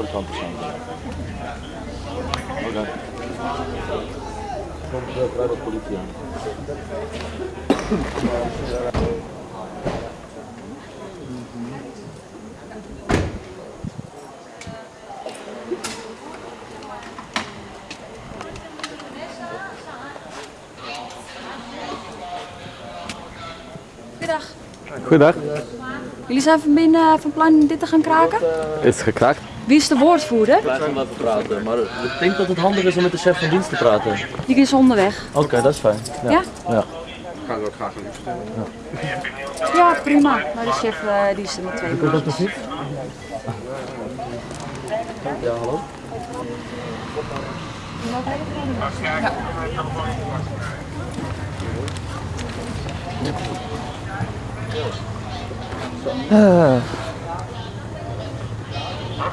andere kant te staan. Oké. Komt uh, vrij wat politie aan. Goedendag. Goedendag. Jullie zijn van binnen van plan dit te gaan kraken? Is gekraakt? Wie is de woordvoerder? Wij gaan wel even praten, maar ik denk dat het handig is om met de chef van dienst te praten. Die is onderweg. Oké, dat is fijn. Ja? Ja. Ja, prima. Maar de chef eh, die is er met twee man. Ja, hallo?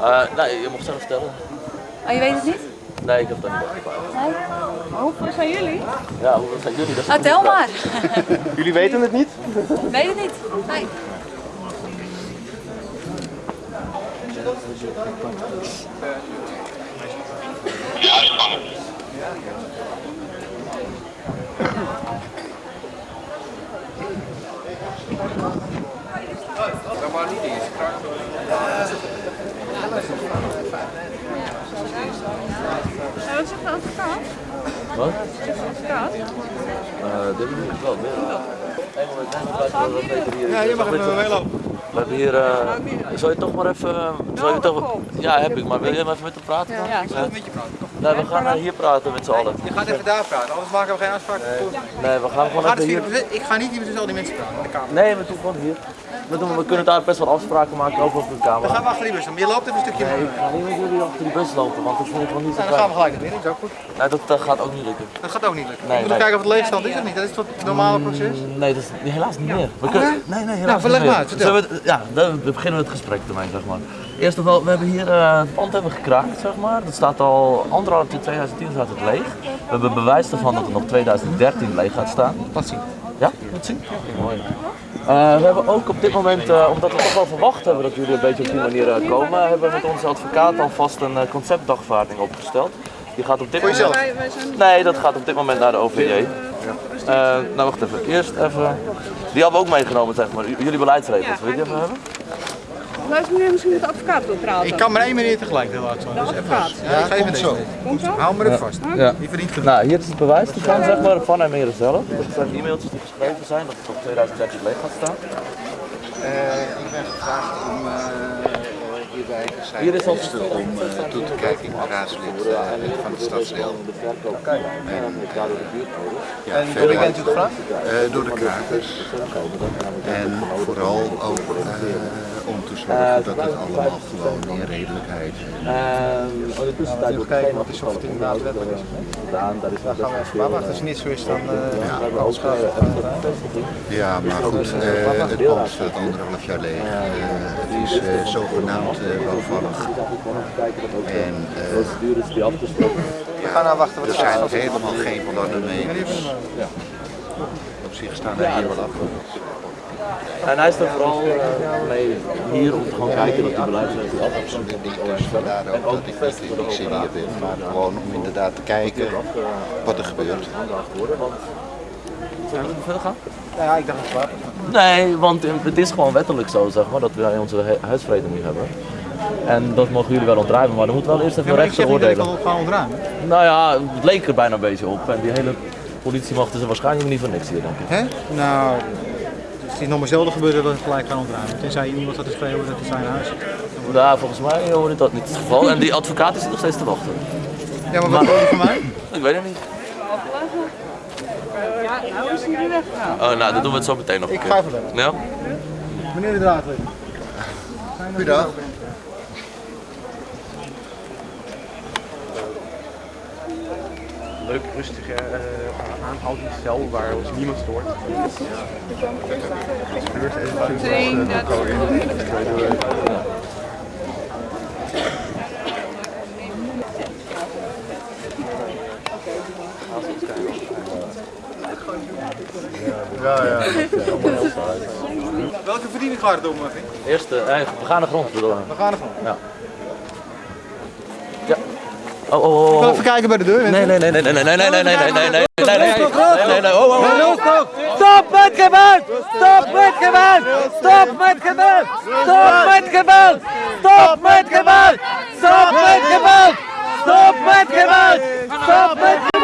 Uh, nee, je mag zelf vertellen. Oh, je weet het niet? Nee, ik heb dat niet opgepakt. Nee? Hoeveel zijn jullie? Ja, hoeveel zijn jullie? Dat is een tel maar. Jullie weten het niet? weet het niet? Nee. Wat zegt de advocaat? vraag. Wat? Uh, dit is wel meer. Ja, je mag even meelopen. We hebben hier, uh, zou je toch maar even, zou je toch, ja heb ik, maar wil je even met hem praten? dan? Ja. Ik wil met je praten. Nee, we gaan uh, hier praten met z'n allen. Je gaat even daar praten, anders maken we geen afspraak. Nee, we gaan We gewoon gaan even het hier. ik ga niet hier tussen al die mensen praten in de kamer. Nee, we doen gewoon hier. We, doen, we kunnen daar best wel afspraken maken over op de Dan gaan camera. we achter die bus. dan. Je loopt even een stukje Nee, mee. ik ga niet met jullie achter die bus lopen, want dat vind ik gewoon niet zo Nou, dan gaan we gelijk naar binnen, is ook goed. Nee, dat, gaat ook niet lukken. Dat gaat ook niet lukken. Nee, ik moet nog nee. kijken of het leegstand is of niet. Dat is toch het normale proces? Nee, dat is helaas niet meer. We kunnen, nee, nee, helaas Nou, verleg niet maar uit, vertel. We, ja, dan beginnen we het gesprek ermee, zeg maar. Eerst of wel, we hebben hier eh, het pand hebben gekraakt, zeg maar. Dat staat al anderhalf jaar 2010 staat het leeg. We hebben bewijs ervan dat het nog 2013 leeg gaat staan. Laat zien. Ja, dat zien. Mooi. Eh, we hebben ook op dit moment, eh, omdat we toch wel verwacht hebben dat jullie een beetje op die manier eh, komen, hebben we met onze advocaat alvast een eh, conceptdagvaarding opgesteld. Die gaat op dit Voor moment. zijn Nee, dat gaat op dit moment naar de OVJ. Eh, nou, wacht even. Eerst even. Die hebben we ook meegenomen, zeg maar. J- Jullie beleidsregels. Ja, Wil je die even hebben? Luister meneer misschien met de advocaat wil praten. Ik kan maar één meneer tegelijk heel hard zo. Dus even. advocaat. Ja, ik ga even zo. Komt zo? Hou me er vast. Ja. Die verdient genoeg. Nou, hier is het bewijs ervan, zeg maar, van hem zelf. Dat zijn e-mailtjes die geschreven zijn, dat het op 2013 leeg gaat staan. Eh, ik ben gevraagd om eh, hierbij zijn Hier is al gisteren om eh, toe te kijken. Ik ben raadslid eh, van het stadsdeel. De verkoop en daardoor de buurtcode. Ja, verder bent u gevraagd? eh, door de krakers. En vooral ook eh, om te zorgen dat het allemaal gewoon in redelijkheid. En oh, in de tussentijd wordt kijken wat is of het inderdaad wettelijk is. Daar gaan we even maar wachten. Als het niet zo is, dan... eh, eh, een bevestiging. Ja, maar goed, eh, het pand staat anderhalf jaar leeg. Eh, het is eh, zogenaamd eh, bouwvallig. En eh, afgesproken. We gaan nou wachten wat er er zijn helemaal geen plannen mee. Dus op zich staan wij hier wel achter. En hij is er vooral eh, mee hier om te gaan kijken dat die beleidsregels af Absoluut niet. Dus vandaar ook dat ik niet in die ben. Maar gewoon om inderdaad te kijken wat er gebeurt. Zullen we verder gaan? Ja, ik dacht het waar. Nee, want het is gewoon wettelijk zo, zeg maar, dat wij onze hu- huisvrede nu hebben. En dat mogen jullie wel ontruimen, maar dan moet wel eerst even Ja, maar ik zeg niet dat ik oordelen. al gaan ontruimen. Nou ja, het leek er bijna een beetje op. En die hele politiemacht is er waarschijnlijk niet voor niks hier, denk ik. Hè? Nou, Het is nog maar zelden gebeurd dat het gelijk gaan ontruimen. Tenzij iemand had te schreeuwen dat het zijn huis is. Nou, volgens mij hoorde dat niet het geval. En die advocaat is nog steeds te wachten. Ja, maar wat wil je van mij? Ik weet het niet. Ja, nou is hij weer weg. Oh, nou, dan doen we het zo meteen nog een Ik ga even bellen. Ja? Meneer de draadweg. Goedendag. Leuk rustige, uh, eh, cel waar ons niemand stoort. Ja, ja. Welke verdiening gaat het om, Marvin? Eh, gaan de grond begane We gaan de grond? Ja. Oh, oh, oh, Ik wil oh. even kijken bij de deur. Nee, nee, nee, nee, nee, nee, nee, nee, nee, nee, nee, nee, nee, nee, nee, nee, nee, oh, oh, oh. Stop met geweld! Stop met geweld! Stop met geweld! Stop met geweld! Stop met geweld! Stop met geweld! Stop met geweld! Stop met